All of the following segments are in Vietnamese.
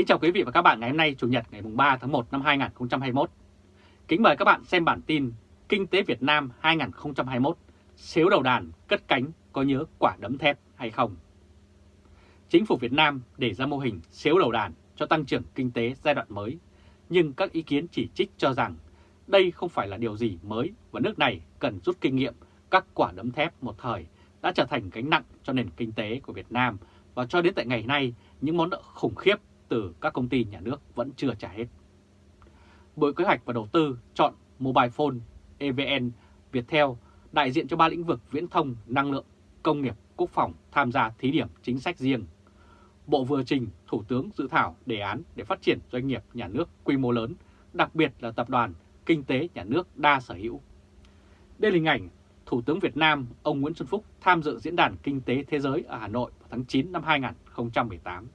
Kính chào quý vị và các bạn ngày hôm nay Chủ nhật ngày 3 tháng 1 năm 2021. Kính mời các bạn xem bản tin Kinh tế Việt Nam 2021 xếu đầu đàn cất cánh có nhớ quả đấm thép hay không? Chính phủ Việt Nam để ra mô hình xếu đầu đàn cho tăng trưởng kinh tế giai đoạn mới, nhưng các ý kiến chỉ trích cho rằng đây không phải là điều gì mới và nước này cần rút kinh nghiệm các quả đấm thép một thời đã trở thành gánh nặng cho nền kinh tế của Việt Nam và cho đến tại ngày nay những món nợ khủng khiếp từ các công ty nhà nước vẫn chưa trả hết. Bộ Kế hoạch và Đầu tư chọn Mobile Phone, EVN, Viettel đại diện cho ba lĩnh vực viễn thông, năng lượng, công nghiệp, quốc phòng tham gia thí điểm chính sách riêng. Bộ vừa trình Thủ tướng dự thảo đề án để phát triển doanh nghiệp nhà nước quy mô lớn, đặc biệt là tập đoàn kinh tế nhà nước đa sở hữu. Đây là hình ảnh Thủ tướng Việt Nam ông Nguyễn Xuân Phúc tham dự Diễn đàn Kinh tế Thế giới ở Hà Nội vào tháng 9 năm 2018.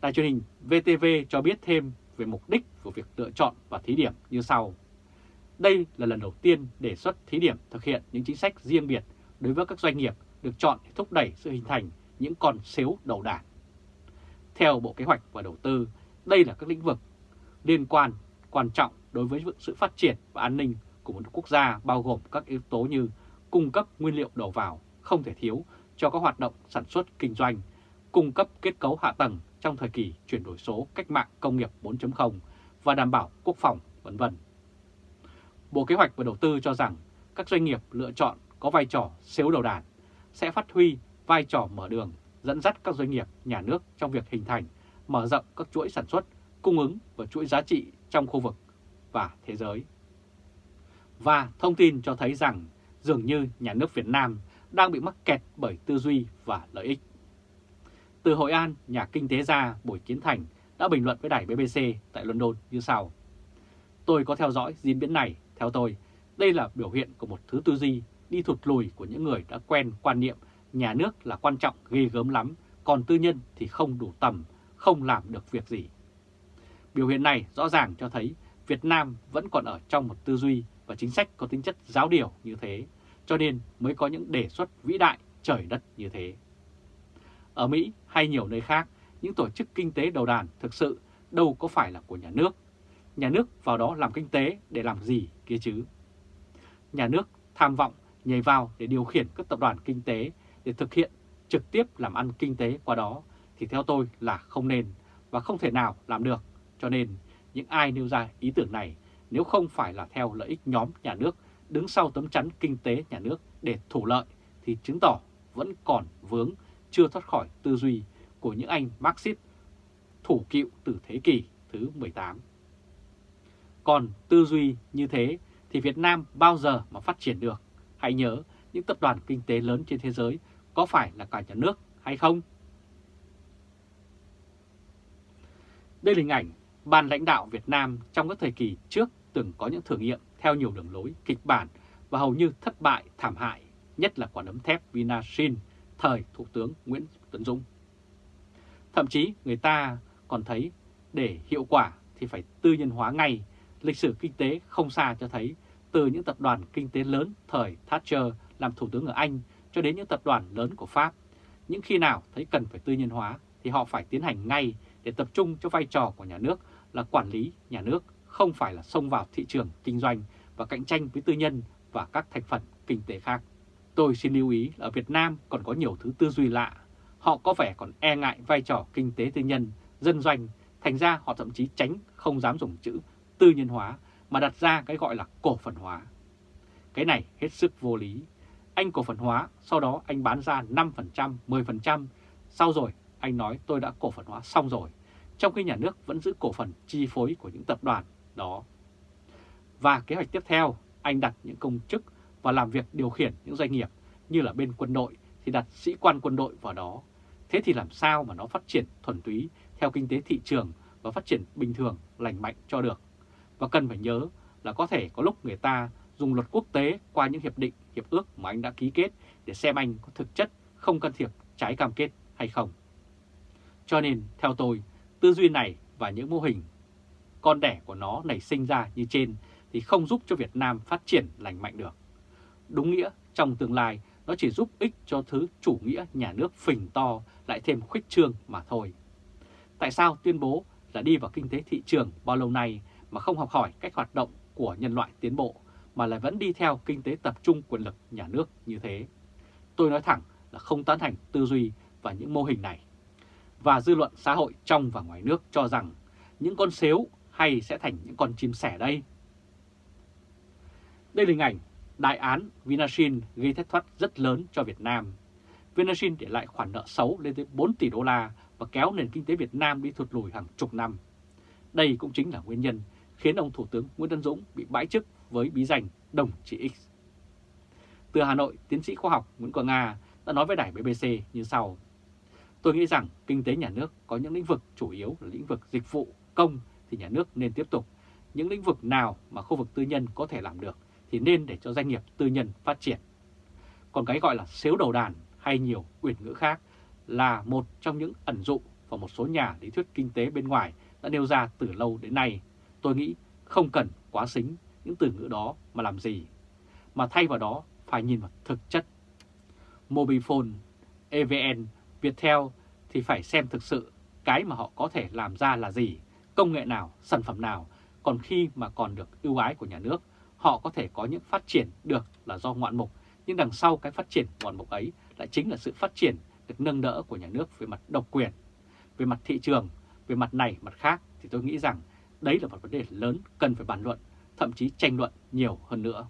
Đài truyền hình VTV cho biết thêm về mục đích của việc lựa chọn và thí điểm như sau. Đây là lần đầu tiên đề xuất thí điểm thực hiện những chính sách riêng biệt đối với các doanh nghiệp được chọn để thúc đẩy sự hình thành những con xếu đầu đàn. Theo Bộ Kế hoạch và Đầu tư, đây là các lĩnh vực liên quan quan trọng đối với sự phát triển và an ninh của một quốc gia bao gồm các yếu tố như cung cấp nguyên liệu đầu vào không thể thiếu cho các hoạt động sản xuất kinh doanh, cung cấp kết cấu hạ tầng trong thời kỳ chuyển đổi số cách mạng công nghiệp 4.0 và đảm bảo quốc phòng, vân vân. Bộ Kế hoạch và Đầu tư cho rằng các doanh nghiệp lựa chọn có vai trò xếu đầu đàn sẽ phát huy vai trò mở đường dẫn dắt các doanh nghiệp nhà nước trong việc hình thành, mở rộng các chuỗi sản xuất, cung ứng và chuỗi giá trị trong khu vực và thế giới. Và thông tin cho thấy rằng dường như nhà nước Việt Nam đang bị mắc kẹt bởi tư duy và lợi ích. Từ Hội An, nhà kinh tế gia Bùi Kiến Thành đã bình luận với đài BBC tại London như sau. Tôi có theo dõi diễn biến này, theo tôi, đây là biểu hiện của một thứ tư duy đi thụt lùi của những người đã quen quan niệm nhà nước là quan trọng ghê gớm lắm, còn tư nhân thì không đủ tầm, không làm được việc gì. Biểu hiện này rõ ràng cho thấy Việt Nam vẫn còn ở trong một tư duy và chính sách có tính chất giáo điều như thế, cho nên mới có những đề xuất vĩ đại trời đất như thế. Ở Mỹ hay nhiều nơi khác, những tổ chức kinh tế đầu đàn thực sự đâu có phải là của nhà nước. Nhà nước vào đó làm kinh tế để làm gì kia chứ? Nhà nước tham vọng nhảy vào để điều khiển các tập đoàn kinh tế để thực hiện trực tiếp làm ăn kinh tế qua đó thì theo tôi là không nên và không thể nào làm được. Cho nên những ai nêu ra ý tưởng này nếu không phải là theo lợi ích nhóm nhà nước đứng sau tấm chắn kinh tế nhà nước để thủ lợi thì chứng tỏ vẫn còn vướng chưa thoát khỏi tư duy của những anh Marxist thủ cựu từ thế kỷ thứ 18. Còn tư duy như thế thì Việt Nam bao giờ mà phát triển được? Hãy nhớ những tập đoàn kinh tế lớn trên thế giới có phải là cả nhà nước hay không? Đây là hình ảnh ban lãnh đạo Việt Nam trong các thời kỳ trước từng có những thử nghiệm theo nhiều đường lối, kịch bản và hầu như thất bại thảm hại, nhất là quả đấm thép Vinashin thời Thủ tướng Nguyễn tuấn Dũng. Thậm chí người ta còn thấy để hiệu quả thì phải tư nhân hóa ngay, lịch sử kinh tế không xa cho thấy từ những tập đoàn kinh tế lớn thời Thatcher làm Thủ tướng ở Anh cho đến những tập đoàn lớn của Pháp. Những khi nào thấy cần phải tư nhân hóa thì họ phải tiến hành ngay để tập trung cho vai trò của nhà nước là quản lý nhà nước, không phải là xông vào thị trường kinh doanh và cạnh tranh với tư nhân và các thành phần kinh tế khác. Tôi xin lưu ý là ở Việt Nam còn có nhiều thứ tư duy lạ. Họ có vẻ còn e ngại vai trò kinh tế tư nhân, dân doanh, thành ra họ thậm chí tránh không dám dùng chữ tư nhân hóa mà đặt ra cái gọi là cổ phần hóa. Cái này hết sức vô lý. Anh cổ phần hóa, sau đó anh bán ra 5%, 10%, sau rồi anh nói tôi đã cổ phần hóa xong rồi, trong khi nhà nước vẫn giữ cổ phần chi phối của những tập đoàn đó. Và kế hoạch tiếp theo, anh đặt những công chức và làm việc điều khiển những doanh nghiệp như là bên quân đội thì đặt sĩ quan quân đội vào đó. Thế thì làm sao mà nó phát triển thuần túy theo kinh tế thị trường và phát triển bình thường, lành mạnh cho được. Và cần phải nhớ là có thể có lúc người ta dùng luật quốc tế qua những hiệp định, hiệp ước mà anh đã ký kết để xem anh có thực chất không can thiệp trái cam kết hay không. Cho nên, theo tôi, tư duy này và những mô hình con đẻ của nó nảy sinh ra như trên thì không giúp cho Việt Nam phát triển lành mạnh được. Đúng nghĩa, trong tương lai, nó chỉ giúp ích cho thứ chủ nghĩa nhà nước phình to, lại thêm khuếch trương mà thôi. Tại sao tuyên bố là đi vào kinh tế thị trường bao lâu nay mà không học hỏi cách hoạt động của nhân loại tiến bộ, mà lại vẫn đi theo kinh tế tập trung quyền lực nhà nước như thế? Tôi nói thẳng là không tán thành tư duy và những mô hình này. Và dư luận xã hội trong và ngoài nước cho rằng những con xếu hay sẽ thành những con chim sẻ đây? Đây là hình ảnh đại án Vinashin gây thất thoát rất lớn cho Việt Nam. Vinashin để lại khoản nợ xấu lên tới 4 tỷ đô la và kéo nền kinh tế Việt Nam đi thụt lùi hàng chục năm. Đây cũng chính là nguyên nhân khiến ông Thủ tướng Nguyễn Tân Dũng bị bãi chức với bí danh Đồng Chí X. Từ Hà Nội, tiến sĩ khoa học Nguyễn Quang Nga đã nói với đài BBC như sau. Tôi nghĩ rằng kinh tế nhà nước có những lĩnh vực chủ yếu là lĩnh vực dịch vụ, công thì nhà nước nên tiếp tục. Những lĩnh vực nào mà khu vực tư nhân có thể làm được thì nên để cho doanh nghiệp tư nhân phát triển. Còn cái gọi là xếu đầu đàn hay nhiều quyền ngữ khác là một trong những ẩn dụ và một số nhà lý thuyết kinh tế bên ngoài đã nêu ra từ lâu đến nay. Tôi nghĩ không cần quá xính những từ ngữ đó mà làm gì, mà thay vào đó phải nhìn vào thực chất. Mobifone, EVN, Viettel thì phải xem thực sự cái mà họ có thể làm ra là gì, công nghệ nào, sản phẩm nào, còn khi mà còn được ưu ái của nhà nước, họ có thể có những phát triển được là do ngoạn mục, nhưng đằng sau cái phát triển ngoạn mục ấy lại chính là sự phát triển được nâng đỡ của nhà nước về mặt độc quyền, về mặt thị trường, về mặt này, mặt khác thì tôi nghĩ rằng đấy là một vấn đề lớn cần phải bàn luận, thậm chí tranh luận nhiều hơn nữa.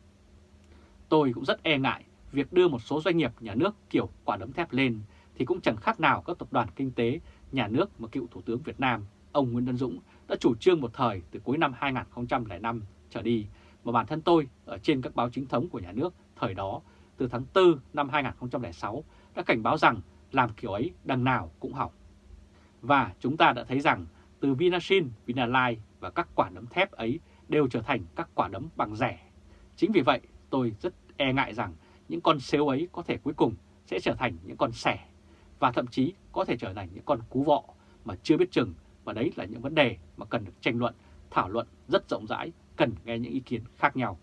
Tôi cũng rất e ngại việc đưa một số doanh nghiệp nhà nước kiểu quả đấm thép lên thì cũng chẳng khác nào các tập đoàn kinh tế nhà nước mà cựu Thủ tướng Việt Nam, ông Nguyễn Văn Dũng đã chủ trương một thời từ cuối năm 2005 trở đi mà bản thân tôi ở trên các báo chính thống của nhà nước thời đó từ tháng 4 năm 2006 đã cảnh báo rằng làm kiểu ấy đằng nào cũng hỏng. Và chúng ta đã thấy rằng từ Vinasin, Vinalai và các quả đấm thép ấy đều trở thành các quả đấm bằng rẻ. Chính vì vậy tôi rất e ngại rằng những con xếu ấy có thể cuối cùng sẽ trở thành những con sẻ và thậm chí có thể trở thành những con cú vọ mà chưa biết chừng và đấy là những vấn đề mà cần được tranh luận, thảo luận rất rộng rãi, cần nghe những ý kiến khác nhau.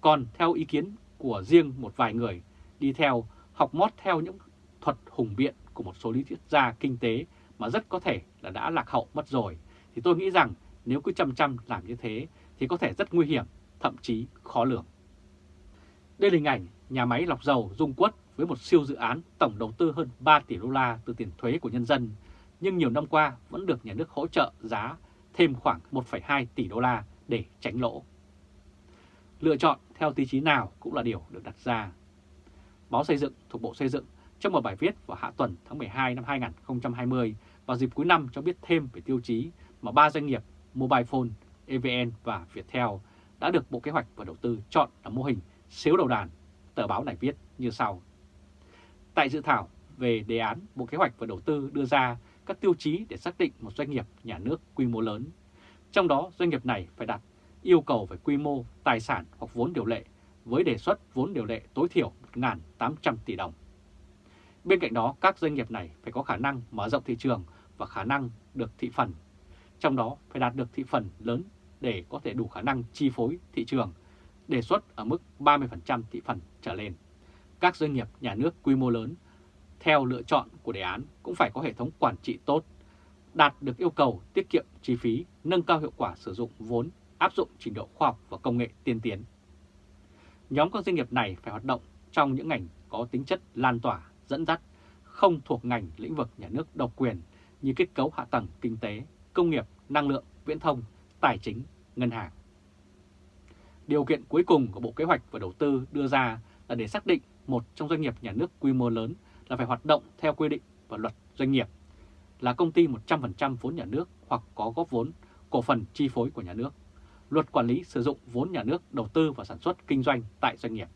Còn theo ý kiến của riêng một vài người đi theo học mót theo những thuật hùng biện của một số lý thuyết gia kinh tế mà rất có thể là đã lạc hậu mất rồi, thì tôi nghĩ rằng nếu cứ chăm chăm làm như thế thì có thể rất nguy hiểm, thậm chí khó lường. Đây là hình ảnh nhà máy lọc dầu Dung Quất với một siêu dự án tổng đầu tư hơn 3 tỷ đô la từ tiền thuế của nhân dân, nhưng nhiều năm qua vẫn được nhà nước hỗ trợ giá thêm khoảng 1,2 tỷ đô la để tránh lỗ. Lựa chọn theo tiêu chí nào cũng là điều được đặt ra. Báo Xây dựng thuộc Bộ Xây dựng trong một bài viết vào hạ tuần tháng 12 năm 2020 vào dịp cuối năm cho biết thêm về tiêu chí mà ba doanh nghiệp Mobile Phone, EVN và Viettel đã được Bộ Kế hoạch và Đầu tư chọn là mô hình xếu đầu đàn. Tờ báo này viết như sau. Tại dự thảo về đề án Bộ Kế hoạch và Đầu tư đưa ra các tiêu chí để xác định một doanh nghiệp nhà nước quy mô lớn. Trong đó doanh nghiệp này phải đặt yêu cầu về quy mô, tài sản hoặc vốn điều lệ với đề xuất vốn điều lệ tối thiểu 1.800 tỷ đồng. Bên cạnh đó, các doanh nghiệp này phải có khả năng mở rộng thị trường và khả năng được thị phần. Trong đó phải đạt được thị phần lớn để có thể đủ khả năng chi phối thị trường, đề xuất ở mức 30% thị phần trở lên. Các doanh nghiệp nhà nước quy mô lớn, theo lựa chọn của đề án cũng phải có hệ thống quản trị tốt, đạt được yêu cầu tiết kiệm chi phí, nâng cao hiệu quả sử dụng vốn, áp dụng trình độ khoa học và công nghệ tiên tiến. Nhóm các doanh nghiệp này phải hoạt động trong những ngành có tính chất lan tỏa, dẫn dắt, không thuộc ngành lĩnh vực nhà nước độc quyền như kết cấu hạ tầng kinh tế, công nghiệp, năng lượng, viễn thông, tài chính, ngân hàng. Điều kiện cuối cùng của Bộ Kế hoạch và Đầu tư đưa ra là để xác định một trong doanh nghiệp nhà nước quy mô lớn là phải hoạt động theo quy định và luật doanh nghiệp, là công ty 100% vốn nhà nước hoặc có góp vốn, cổ phần chi phối của nhà nước, luật quản lý sử dụng vốn nhà nước đầu tư và sản xuất kinh doanh tại doanh nghiệp.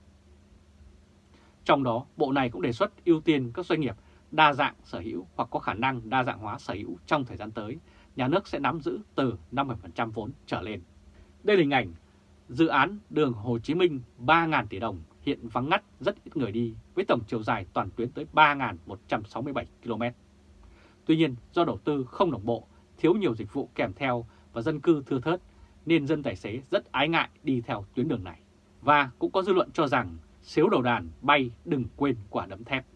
Trong đó, Bộ này cũng đề xuất ưu tiên các doanh nghiệp đa dạng sở hữu hoặc có khả năng đa dạng hóa sở hữu trong thời gian tới, nhà nước sẽ nắm giữ từ 50% vốn trở lên. Đây là hình ảnh dự án đường Hồ Chí Minh 3.000 tỷ đồng hiện vắng ngắt rất ít người đi với tổng chiều dài toàn tuyến tới 3.167 km. Tuy nhiên do đầu tư không đồng bộ, thiếu nhiều dịch vụ kèm theo và dân cư thưa thớt nên dân tài xế rất ái ngại đi theo tuyến đường này. Và cũng có dư luận cho rằng xếu đầu đàn bay đừng quên quả đấm thép.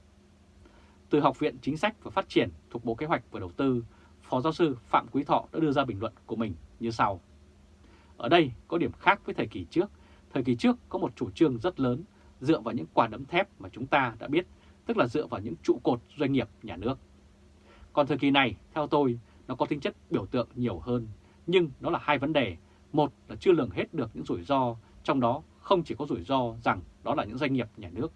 Từ Học viện Chính sách và Phát triển thuộc Bộ Kế hoạch và Đầu tư, Phó giáo sư Phạm Quý Thọ đã đưa ra bình luận của mình như sau. Ở đây có điểm khác với thời kỳ trước. Thời kỳ trước có một chủ trương rất lớn dựa vào những quả đấm thép mà chúng ta đã biết, tức là dựa vào những trụ cột doanh nghiệp nhà nước. Còn thời kỳ này, theo tôi, nó có tính chất biểu tượng nhiều hơn, nhưng nó là hai vấn đề. Một là chưa lường hết được những rủi ro, trong đó không chỉ có rủi ro rằng đó là những doanh nghiệp nhà nước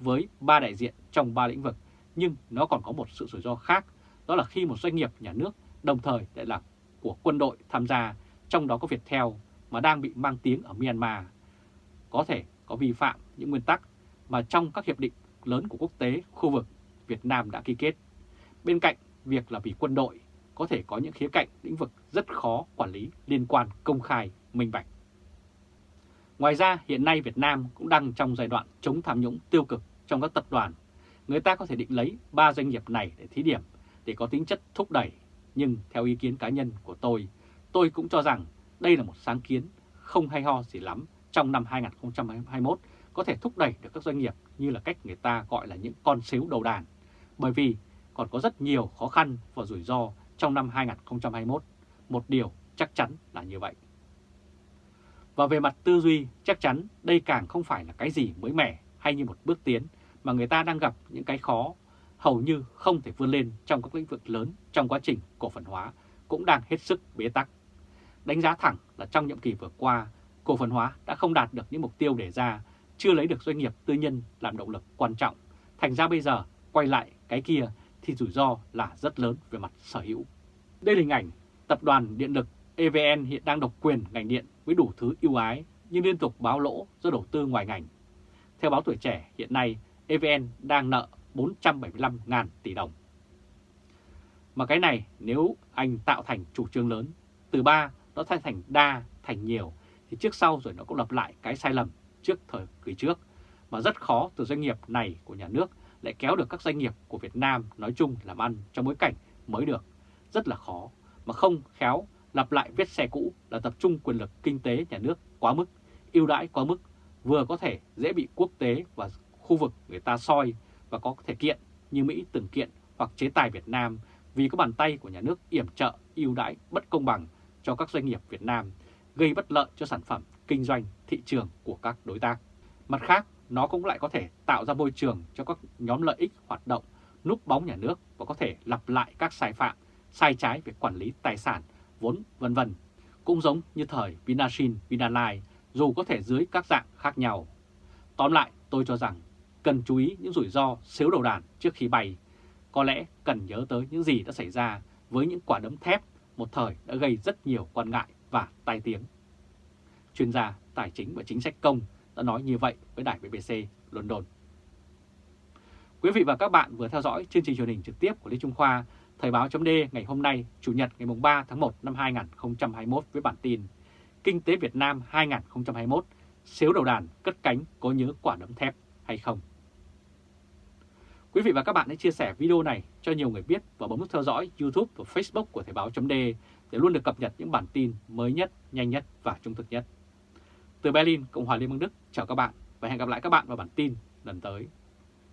với ba đại diện trong ba lĩnh vực, nhưng nó còn có một sự rủi ro khác, đó là khi một doanh nghiệp nhà nước đồng thời lại là của quân đội tham gia, trong đó có Viettel mà đang bị mang tiếng ở Myanmar, có thể có vi phạm những nguyên tắc mà trong các hiệp định lớn của quốc tế, khu vực Việt Nam đã ký kết. Bên cạnh việc là vì quân đội có thể có những khía cạnh lĩnh vực rất khó quản lý liên quan công khai, minh bạch. Ngoài ra, hiện nay Việt Nam cũng đang trong giai đoạn chống tham nhũng tiêu cực trong các tập đoàn. Người ta có thể định lấy 3 doanh nghiệp này để thí điểm, để có tính chất thúc đẩy. Nhưng theo ý kiến cá nhân của tôi, tôi cũng cho rằng đây là một sáng kiến không hay ho gì lắm trong năm 2021 có thể thúc đẩy được các doanh nghiệp như là cách người ta gọi là những con xếu đầu đàn. Bởi vì còn có rất nhiều khó khăn và rủi ro trong năm 2021. Một điều chắc chắn là như vậy. Và về mặt tư duy, chắc chắn đây càng không phải là cái gì mới mẻ hay như một bước tiến mà người ta đang gặp những cái khó hầu như không thể vươn lên trong các lĩnh vực lớn trong quá trình cổ phần hóa cũng đang hết sức bế tắc. Đánh giá thẳng là trong nhiệm kỳ vừa qua, cổ phần hóa đã không đạt được những mục tiêu đề ra, chưa lấy được doanh nghiệp tư nhân làm động lực quan trọng. Thành ra bây giờ quay lại cái kia thì rủi ro là rất lớn về mặt sở hữu. Đây là hình ảnh tập đoàn điện lực EVN hiện đang độc quyền ngành điện với đủ thứ ưu ái nhưng liên tục báo lỗ do đầu tư ngoài ngành. Theo báo tuổi trẻ, hiện nay EVN đang nợ 475.000 tỷ đồng. Mà cái này nếu anh tạo thành chủ trương lớn, từ ba nó thay thành đa, thành nhiều, thì trước sau rồi nó cũng lặp lại cái sai lầm trước thời kỳ trước, mà rất khó từ doanh nghiệp này của nhà nước lại kéo được các doanh nghiệp của Việt Nam nói chung làm ăn trong bối cảnh mới được. Rất là khó, mà không khéo lặp lại vết xe cũ là tập trung quyền lực kinh tế nhà nước quá mức, ưu đãi quá mức, vừa có thể dễ bị quốc tế và khu vực người ta soi và có thể kiện như Mỹ từng kiện hoặc chế tài Việt Nam vì có bàn tay của nhà nước yểm trợ ưu đãi bất công bằng cho các doanh nghiệp Việt Nam, gây bất lợi cho sản phẩm kinh doanh thị trường của các đối tác. Mặt khác, nó cũng lại có thể tạo ra môi trường cho các nhóm lợi ích hoạt động núp bóng nhà nước và có thể lặp lại các sai phạm, sai trái về quản lý tài sản, vốn vân vân. Cũng giống như thời Vinashin, Vinalai dù có thể dưới các dạng khác nhau. Tóm lại, tôi cho rằng cần chú ý những rủi ro xếu đầu đàn trước khi bay. Có lẽ cần nhớ tới những gì đã xảy ra với những quả đấm thép một thời đã gây rất nhiều quan ngại và tai tiếng. Chuyên gia tài chính và chính sách công đã nói như vậy với đài BBC London. Quý vị và các bạn vừa theo dõi chương trình truyền hình trực tiếp của Lê Trung Khoa, Thời báo chấm ngày hôm nay, Chủ nhật ngày 3 tháng 1 năm 2021 với bản tin Kinh tế Việt Nam 2021, xếu đầu đàn cất cánh có nhớ quả đấm thép hay không? Quý vị và các bạn hãy chia sẻ video này cho nhiều người biết và bấm nút theo dõi YouTube và Facebook của Thời báo chấm để luôn được cập nhật những bản tin mới nhất, nhanh nhất và trung thực nhất. Từ Berlin, Cộng hòa Liên bang Đức, chào các bạn và hẹn gặp lại các bạn vào bản tin lần tới.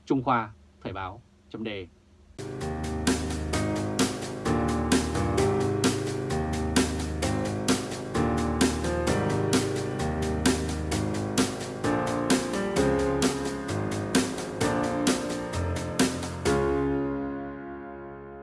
Trung Khoa, Thời báo, chấm